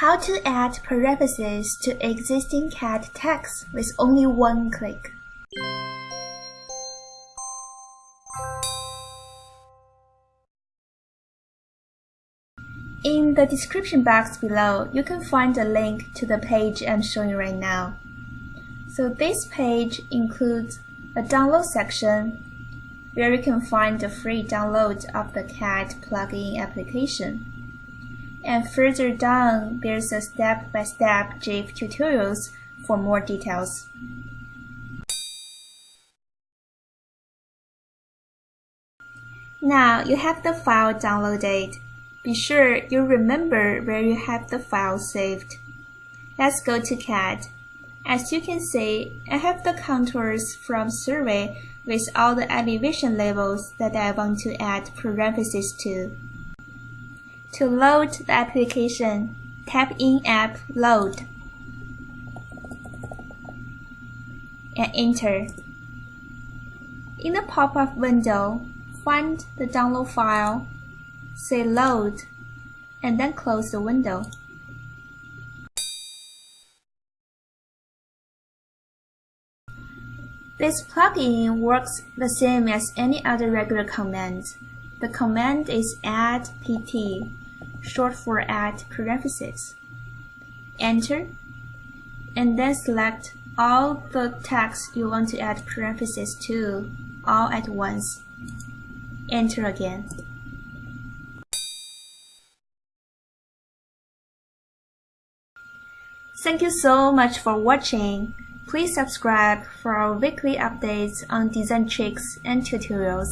How to add parentheses to existing CAD text with only one click. In the description box below, you can find a link to the page I'm showing right now. So this page includes a download section where you can find the free download of the CAD plugin application. And further down, there's a step-by-step -step GIF tutorials for more details. Now you have the file downloaded. Be sure you remember where you have the file saved. Let's go to CAD. As you can see, I have the contours from survey with all the elevation levels that I want to add parentheses to. To load the application, tap in App Load and enter. In the pop-up window, find the download file say load, and then close the window. This plugin works the same as any other regular command. The command is add pt, short for add parentheses. Enter, and then select all the text you want to add parentheses to all at once. Enter again. Thank you so much for watching. Please subscribe for our weekly updates on design tricks and tutorials.